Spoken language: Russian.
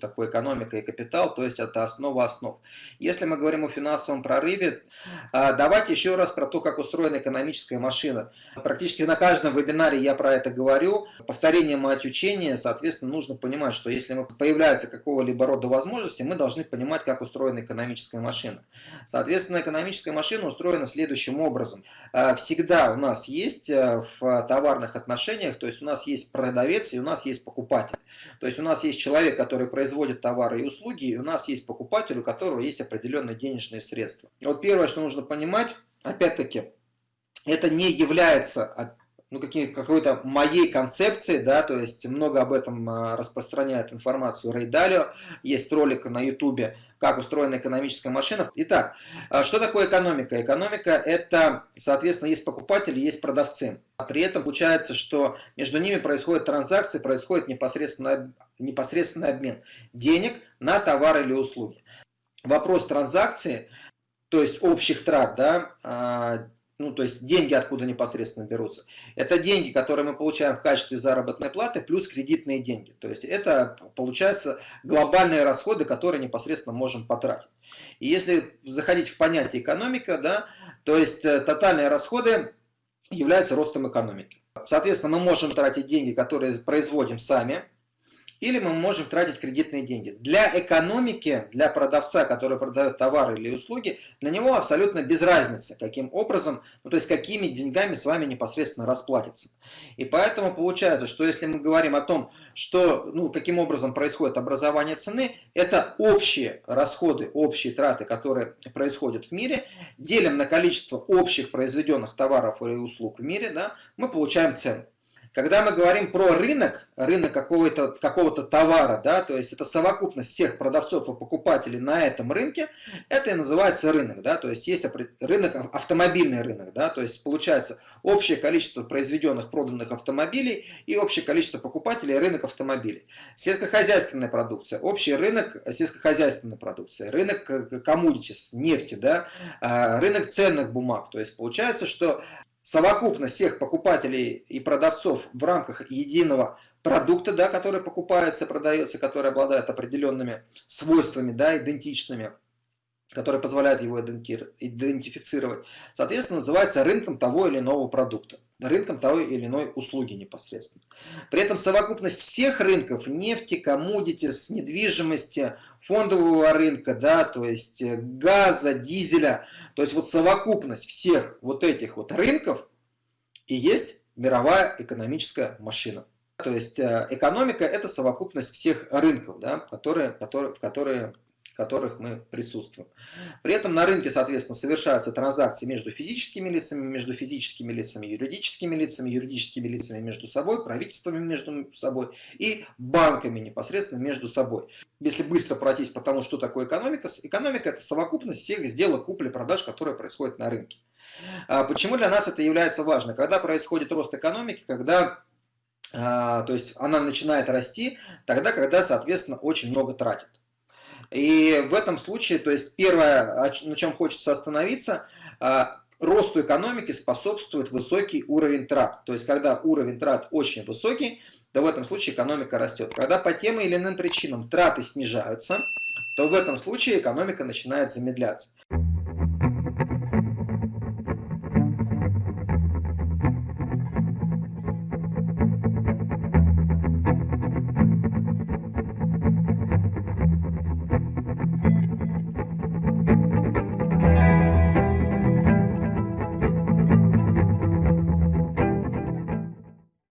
такое экономика и капитал, то есть это основа основ. Если мы говорим о финансовом прорыве, а, давайте еще раз про то, как устроена экономическая машина. Практически на каждом вебинаре я про это говорю. Повторение мать учения, соответственно, нужно понимать, что если появляется какого-либо рода возможности, мы должны понимать, как устроена экономическая машина. Соответственно, экономическая машина устроена следующим образом. А, всегда у нас есть э, в товарных отношениях, то есть у нас есть продавец и у нас есть покупатель. То есть у нас есть человек, который производит товары и услуги, и у нас есть покупатель, у которого есть определенные денежные средства. Вот первое, что нужно понимать, опять-таки, это не является ну, какой-то моей концепции, да, то есть много об этом а, распространяет информацию Рэй Далио, есть ролик на ютубе, как устроена экономическая машина. Итак, а что такое экономика? Экономика это, соответственно, есть покупатели, есть продавцы. А при этом получается, что между ними происходят транзакции, происходит непосредственный, непосредственный обмен денег на товары или услуги. Вопрос транзакции, то есть общих трат, да, ну, то есть деньги откуда непосредственно берутся. Это деньги, которые мы получаем в качестве заработной платы, плюс кредитные деньги. То есть это, получается, глобальные расходы, которые непосредственно можем потратить. И если заходить в понятие экономика, да, то есть э, тотальные расходы являются ростом экономики. Соответственно, мы можем тратить деньги, которые производим сами, или мы можем тратить кредитные деньги. Для экономики, для продавца, который продает товары или услуги, для него абсолютно без разницы, каким образом, ну то есть какими деньгами с вами непосредственно расплатиться. И поэтому получается, что если мы говорим о том, что, ну, каким образом происходит образование цены, это общие расходы, общие траты, которые происходят в мире, делим на количество общих произведенных товаров или услуг в мире, да, мы получаем цену. Когда мы говорим про рынок, рынок какого-то какого товара, да, то есть это совокупность всех продавцов и покупателей на этом рынке, это и называется рынок. Да, то есть есть рынок, автомобильный рынок, да, то есть получается общее количество произведенных, проданных автомобилей и общее количество покупателей рынок автомобилей. Сельскохозяйственная продукция, общий рынок сельскохозяйственной продукции, рынок commodities, нефти, да, а, рынок ценных бумаг. То есть получается, что совокупность всех покупателей и продавцов в рамках единого продукта, да, который покупается, продается, который обладает определенными свойствами, да, идентичными, которые позволяют его идентифицировать, соответственно, называется рынком того или иного продукта, рынком того или иной услуги непосредственно. При этом совокупность всех рынков, нефти, коммодитис, недвижимости, фондового рынка, да, то есть э, газа, дизеля, то есть вот совокупность всех вот этих вот рынков и есть мировая экономическая машина. То есть э, экономика это совокупность всех рынков, да, которые, которые, в которые которых мы присутствуем. При этом на рынке, соответственно, совершаются транзакции между физическими лицами, между физическими лицами, юридическими лицами, юридическими лицами между собой, правительствами между собой и банками непосредственно между собой. Если быстро пройтись по тому, что такое экономика, экономика – это совокупность всех сделок купли-продаж, которые происходят на рынке. А почему для нас это является важно? Когда происходит рост экономики, когда а, то есть она начинает расти тогда, когда, соответственно, очень много тратит. И в этом случае, то есть первое, на чем хочется остановиться, а, росту экономики способствует высокий уровень трат. То есть, когда уровень трат очень высокий, то в этом случае экономика растет. Когда по тем или иным причинам траты снижаются, то в этом случае экономика начинает замедляться.